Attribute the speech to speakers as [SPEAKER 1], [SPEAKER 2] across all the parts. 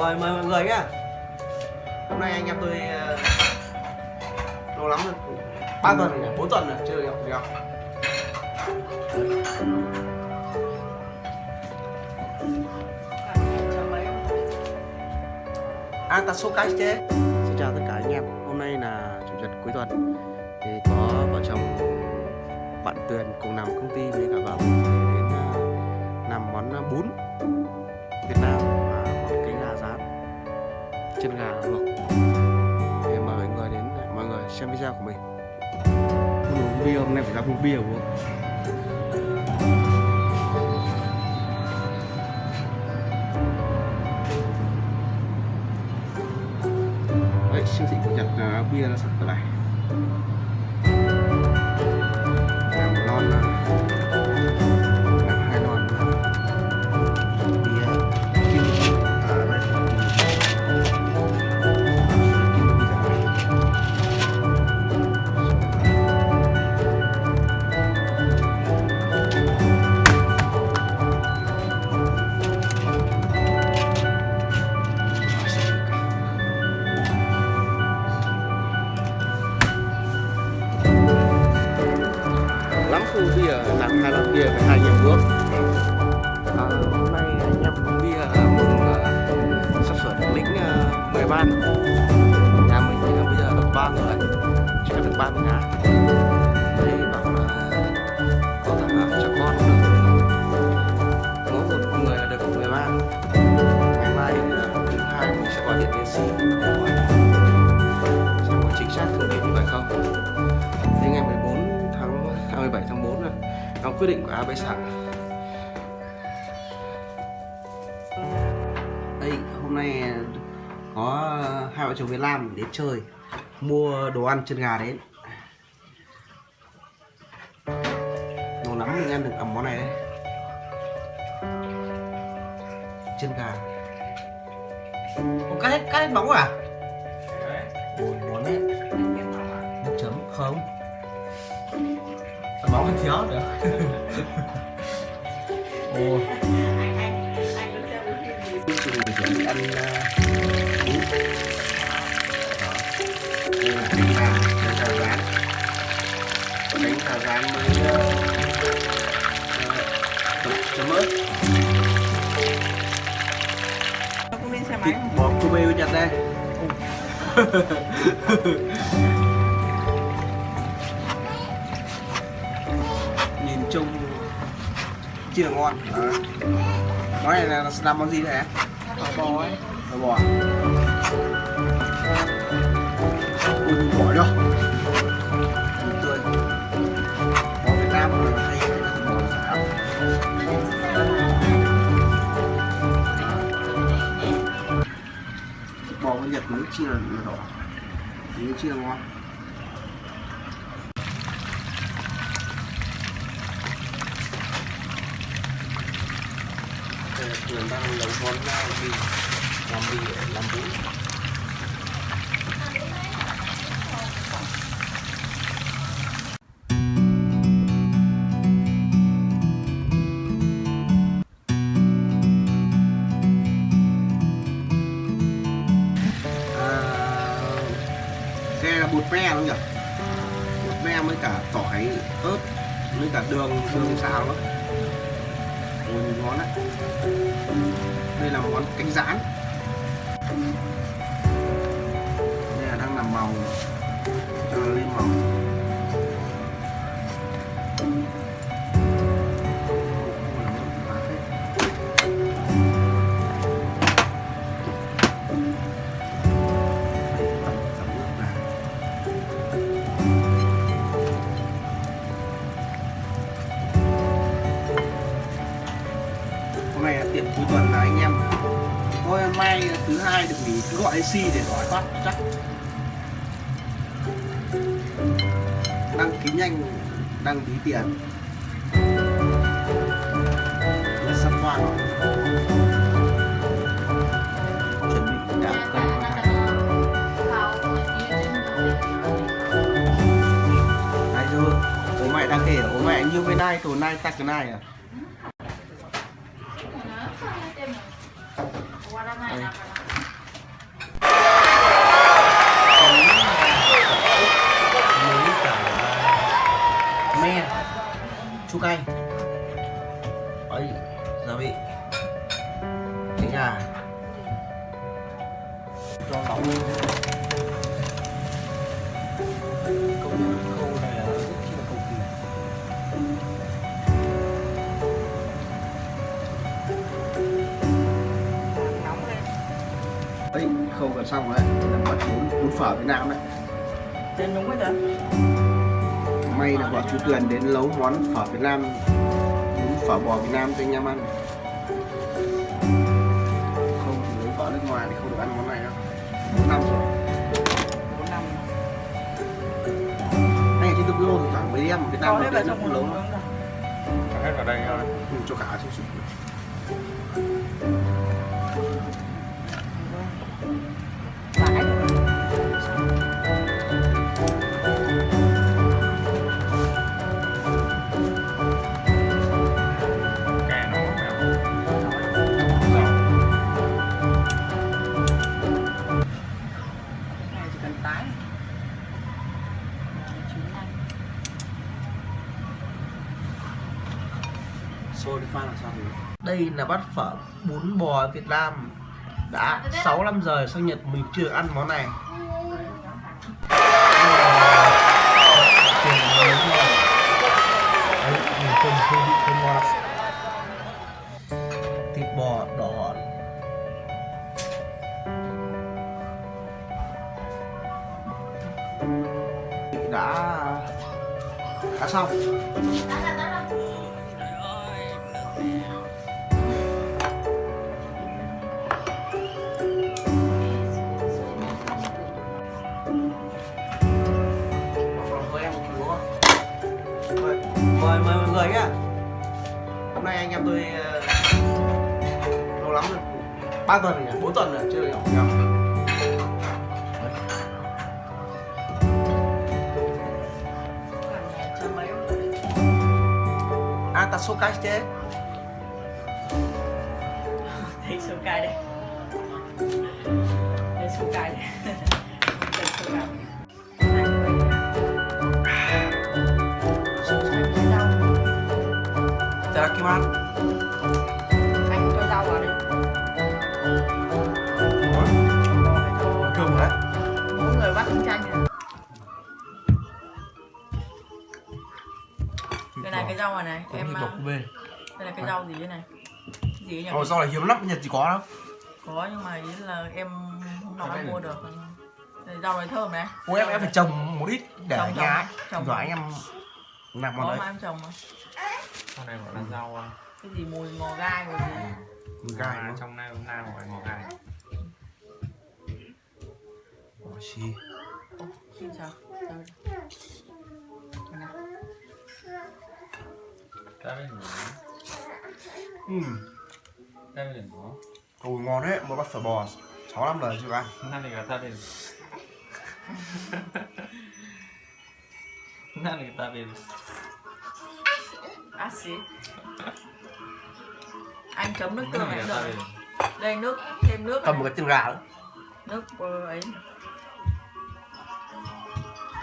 [SPEAKER 1] Rồi mời mọi người nhá. Hôm nay anh em tôi ờ, lâu lắm rồi, ba tuần rồi nhỉ? 4 tuần rồi, chưa được gặp gặp À ta số cái chế Xin chào tất cả anh em. Hôm nay là chủ nhật cuối tuần. Thì có vợ chồng bạn Tuyền cùng làm công ty với cả vợ đến ờ, làm món ờ, bún Việt Nam chân gà luộc để mời mọi người đến, mọi người xem video của mình. Uống bia, hôm nay phải ra uống bia uống đấy, siêu thị của nhật là bia nó sẵn ở này chỉ cần được ba mươi ngàn. Đây bảo là có thằng uh, cho con cũng được. Mỗi một người là được 13 ngày mai ờ, thứ hai mình sẽ gọi điện đến xin để hỏi. Xem có chính xác thông tin như vậy không. Đến ngày 14 tháng à, 27 tháng 4 là đóng quyết định của AB Sẵn đây hôm nay ờ, có hai vợ chồng Việt Nam đến chơi mua đồ ăn chân gà đến lâu lắm mình ăn được ẩm món này đấy. Chân gà. Ủa, cắt hết cắt hết bóng à? Ôi ngon đấy. Nước chấm không. Bóng hơi thiếu được ồ uh, bún cánh gà rán với chấm ớt
[SPEAKER 2] cũng đi xe máy
[SPEAKER 1] thịt Kobe với Nhật đây nhìn chung, chưa là ngon Đấy. món này là làm món gì thế
[SPEAKER 2] Phở bò ấy
[SPEAKER 1] Phở bò à? ui có Nhật nước chia là, đỏ. Nước chia ngon Đây là đang nấu món làm bì làm bì làm bún? Me nhỉ? Bột me với cả tỏi, ớt với cả đường đường xào đó. Ôi, ngon đấy đây là món cánh rán đây là đang làm màu. AC để hỏi phát chắc. Đăng ký nhanh đăng ký tiền. Là sắp hoàn chuẩn bị đã cân con thằng này rồi bố mẹ đang kể bố mẹ như bên này tổ này tắc cái này à? Đây, chua cay ấy gia vị cánh gà cho nóng lên câu câu này là rất chi là cầu kỳ.
[SPEAKER 2] Nóng lên
[SPEAKER 1] ấy khâu gần xong đấy. Là bắt bún bún phở Việt Nam đấy.
[SPEAKER 2] Tên đúng rồi đó
[SPEAKER 1] may là bọn chú Tuyền đến nấu món phở Việt Nam. Bún phở bò Việt Nam cho anh em ăn. Không thì lấy vợ nước ngoài thì không được ăn món này đâu. Bốn năm rồi.
[SPEAKER 2] Bốn năm
[SPEAKER 1] anh ở trên Tokyo thì toàn mấy em Việt Nam nó đến nấu
[SPEAKER 2] lồng
[SPEAKER 1] lắm.
[SPEAKER 2] rồi
[SPEAKER 3] hết vào đây thôi.
[SPEAKER 1] Ừ, cho cả xuống sụp tin là bát phở bún bò Việt Nam. Đã 6 năm giờ sang Nhật mình chưa ăn món này. Thịt bò đỏ đã đã xong. Mời mời mời mời mọi người nhá. Hôm nay anh em tôi ờ, lâu lắm rồi. Ba tuần rồi nhỉ? Bốn tuần rồi chưa được gặp. Nhau à ta số cái chứ.
[SPEAKER 2] Thấy số cay đây. Đây số đây đây
[SPEAKER 1] Itadakimasu
[SPEAKER 2] anh cho rau vào đi
[SPEAKER 1] cơm đấy.
[SPEAKER 2] Mỗi người bắt trứng chanh này. cái này cái rau này này em
[SPEAKER 1] về.
[SPEAKER 2] đây là cái rau gì thế này? Gì nhỉ?
[SPEAKER 1] Ồ, rau này hiếm lắm, Nhật chỉ có đâu
[SPEAKER 2] có nhưng mà ý là em hôm nào em mua được. Đây, rau này thơm này.
[SPEAKER 1] Ôi em, em phải trồng một ít để
[SPEAKER 2] Trồng,
[SPEAKER 1] nhà
[SPEAKER 2] trồng, trồng.
[SPEAKER 1] Rồi anh em làm
[SPEAKER 2] có
[SPEAKER 1] món
[SPEAKER 2] mà
[SPEAKER 1] đấy
[SPEAKER 2] em trồng mà
[SPEAKER 3] sau này gọi là ừ. rau
[SPEAKER 2] cái gì mùi ngò gai rồi gì
[SPEAKER 1] mùi
[SPEAKER 3] gai
[SPEAKER 1] à,
[SPEAKER 3] trong này hôm nay gọi ngò gai.
[SPEAKER 1] Ồ xì.
[SPEAKER 2] Ồ xì sao
[SPEAKER 3] 짜장면 음 짜장면 뭐?
[SPEAKER 1] 오 ngon đấy, mới bát phở bò. 6 năm rồi chưa ăn
[SPEAKER 3] Năm này người ta bên Năm này người ta bên À
[SPEAKER 2] xí Anh chấm nước tương này được.
[SPEAKER 3] À?
[SPEAKER 2] Đây nước, thêm nước
[SPEAKER 1] Cầm một cái chân gà nữa
[SPEAKER 2] Nước ấy.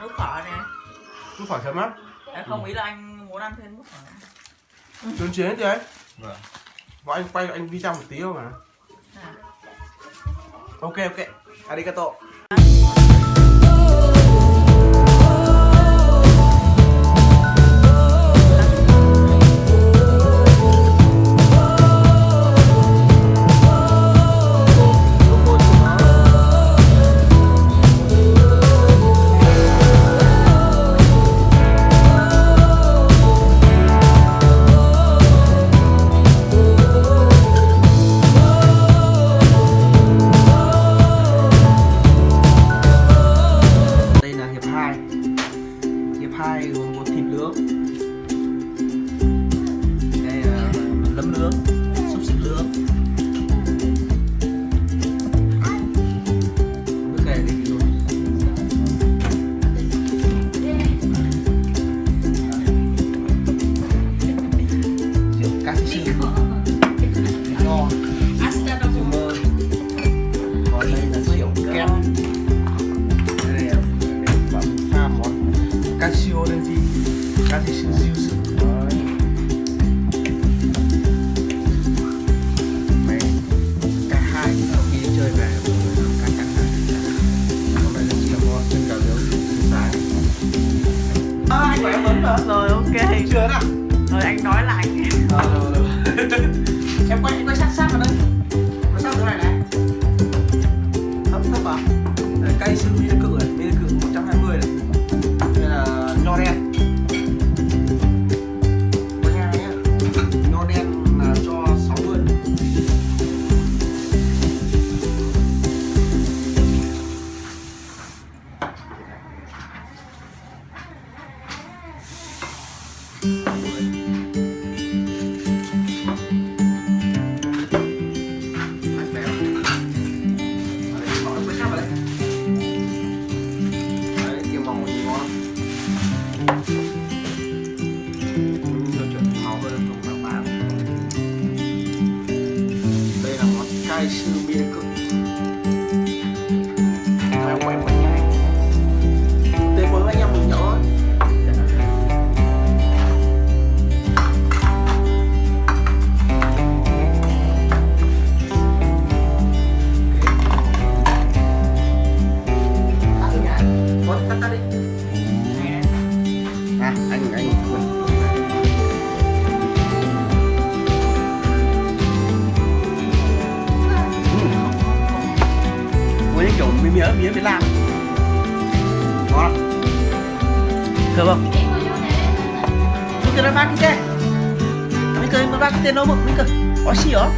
[SPEAKER 2] Nước phở này.
[SPEAKER 1] Nước phở chấm
[SPEAKER 2] á Không ừ. ý là anh muốn ăn thêm nước phở
[SPEAKER 1] Trốn chiến chứ ấy.
[SPEAKER 3] Vâng.
[SPEAKER 1] Và anh quay anh đi video một tí không
[SPEAKER 2] à,
[SPEAKER 1] ok. Ok ok. Arigato. Hai gồm một thịt nướng. Đây là lấm nướng Xúc xích nướng. mía mía Việt Nam. Ngon thơm không? Mình kêu nó ba cái tên mấy cái ba cái tên nó một mình cái có gì không?